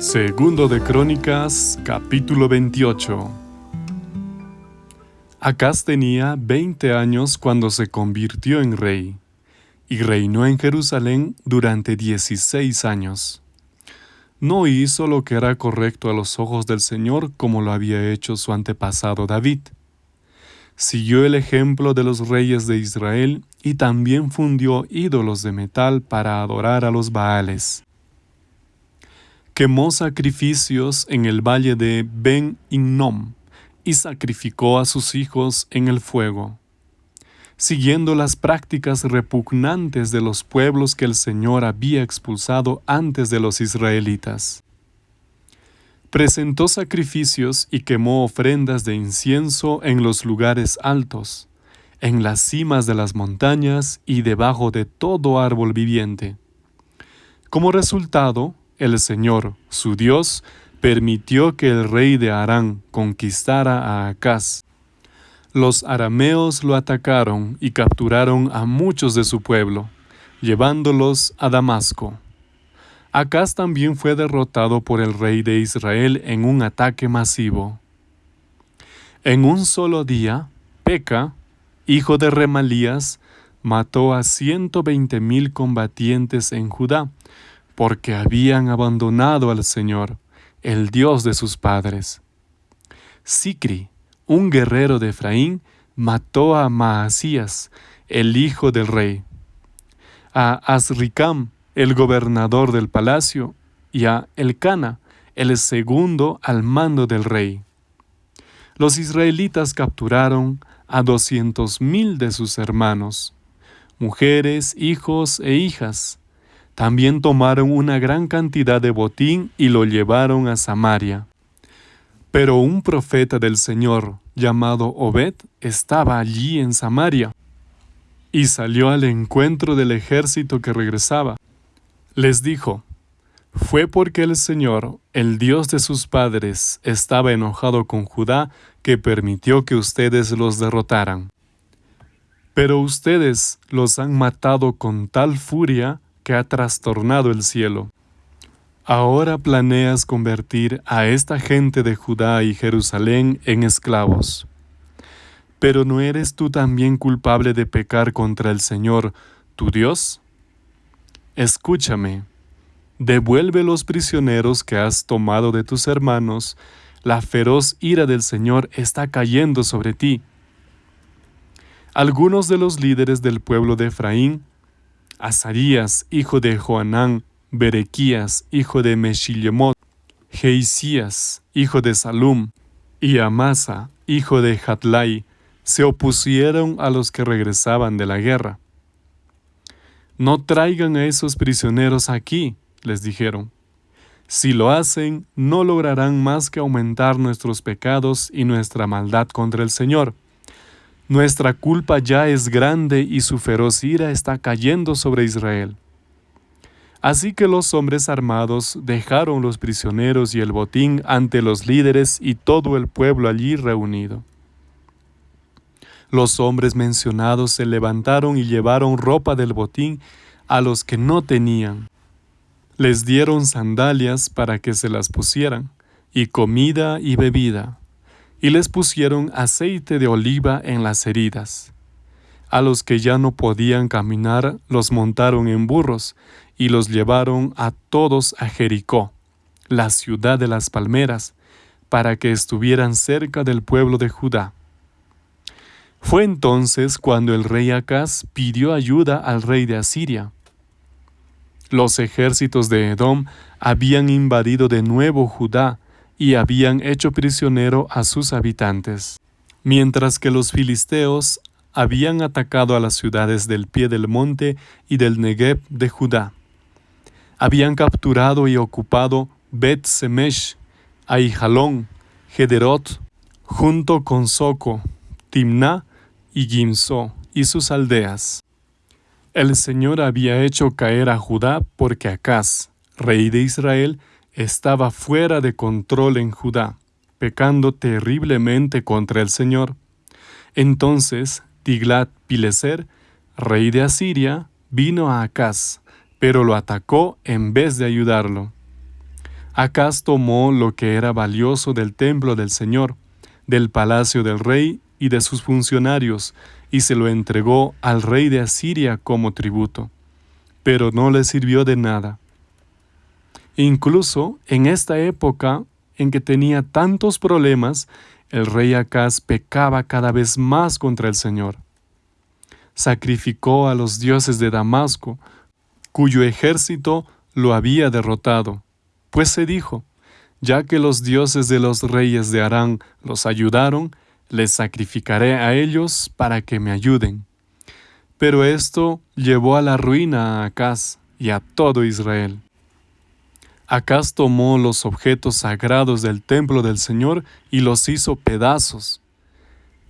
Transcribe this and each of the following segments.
Segundo de Crónicas, capítulo 28. Acaz tenía 20 años cuando se convirtió en rey, y reinó en Jerusalén durante 16 años. No hizo lo que era correcto a los ojos del Señor como lo había hecho su antepasado David. Siguió el ejemplo de los reyes de Israel y también fundió ídolos de metal para adorar a los Baales quemó sacrificios en el valle de Ben Innom y sacrificó a sus hijos en el fuego, siguiendo las prácticas repugnantes de los pueblos que el Señor había expulsado antes de los israelitas. Presentó sacrificios y quemó ofrendas de incienso en los lugares altos, en las cimas de las montañas y debajo de todo árbol viviente. Como resultado, el Señor, su Dios, permitió que el rey de Arán conquistara a Acaz. Los arameos lo atacaron y capturaron a muchos de su pueblo, llevándolos a Damasco. Acaz también fue derrotado por el rey de Israel en un ataque masivo. En un solo día, Peca, hijo de Remalías, mató a ciento veinte mil combatientes en Judá, porque habían abandonado al Señor, el Dios de sus padres. Sicri, un guerrero de Efraín, mató a Maasías, el hijo del rey, a Azricam, el gobernador del palacio, y a Elcana, el segundo al mando del rey. Los israelitas capturaron a doscientos mil de sus hermanos, mujeres, hijos e hijas, también tomaron una gran cantidad de botín y lo llevaron a Samaria. Pero un profeta del Señor, llamado Obed, estaba allí en Samaria, y salió al encuentro del ejército que regresaba. Les dijo, fue porque el Señor, el Dios de sus padres, estaba enojado con Judá que permitió que ustedes los derrotaran. Pero ustedes los han matado con tal furia que ha trastornado el cielo. Ahora planeas convertir a esta gente de Judá y Jerusalén en esclavos. Pero ¿no eres tú también culpable de pecar contra el Señor, tu Dios? Escúchame, devuelve los prisioneros que has tomado de tus hermanos, la feroz ira del Señor está cayendo sobre ti. Algunos de los líderes del pueblo de Efraín Azarías, hijo de Joanán, Berequías, hijo de Meshilemot, Geisías, hijo de Salum, y Amasa, hijo de Hatlai, se opusieron a los que regresaban de la guerra. No traigan a esos prisioneros aquí, les dijeron. Si lo hacen, no lograrán más que aumentar nuestros pecados y nuestra maldad contra el Señor. Nuestra culpa ya es grande y su feroz ira está cayendo sobre Israel. Así que los hombres armados dejaron los prisioneros y el botín ante los líderes y todo el pueblo allí reunido. Los hombres mencionados se levantaron y llevaron ropa del botín a los que no tenían. Les dieron sandalias para que se las pusieran, y comida y bebida y les pusieron aceite de oliva en las heridas. A los que ya no podían caminar los montaron en burros y los llevaron a todos a Jericó, la ciudad de las palmeras, para que estuvieran cerca del pueblo de Judá. Fue entonces cuando el rey Acaz pidió ayuda al rey de Asiria. Los ejércitos de Edom habían invadido de nuevo Judá y habían hecho prisionero a sus habitantes, mientras que los filisteos habían atacado a las ciudades del pie del monte y del Negev de Judá. Habían capturado y ocupado Bet Semesh, Aijalón, Gederot, junto con Soco, Timná y Gimso y sus aldeas. El Señor había hecho caer a Judá porque Acaz, rey de Israel, estaba fuera de control en Judá, pecando terriblemente contra el Señor. Entonces Tiglat-Pileser, rey de Asiria, vino a Acaz, pero lo atacó en vez de ayudarlo. Acaz tomó lo que era valioso del templo del Señor, del palacio del rey y de sus funcionarios, y se lo entregó al rey de Asiria como tributo, pero no le sirvió de nada. Incluso en esta época en que tenía tantos problemas, el rey Acaz pecaba cada vez más contra el Señor. Sacrificó a los dioses de Damasco, cuyo ejército lo había derrotado, pues se dijo, ya que los dioses de los reyes de Arán los ayudaron, les sacrificaré a ellos para que me ayuden. Pero esto llevó a la ruina a Acaz y a todo Israel. Acaz tomó los objetos sagrados del templo del Señor y los hizo pedazos.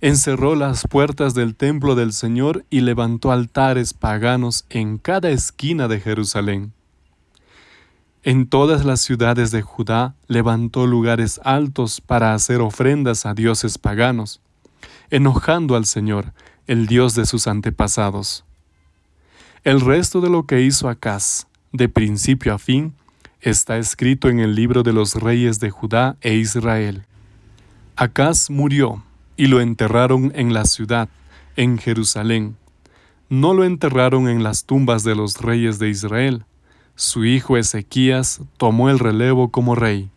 Encerró las puertas del templo del Señor y levantó altares paganos en cada esquina de Jerusalén. En todas las ciudades de Judá levantó lugares altos para hacer ofrendas a dioses paganos, enojando al Señor, el Dios de sus antepasados. El resto de lo que hizo Acaz, de principio a fin, está escrito en el libro de los reyes de Judá e Israel. Acaz murió y lo enterraron en la ciudad, en Jerusalén. No lo enterraron en las tumbas de los reyes de Israel, su hijo Ezequías tomó el relevo como rey.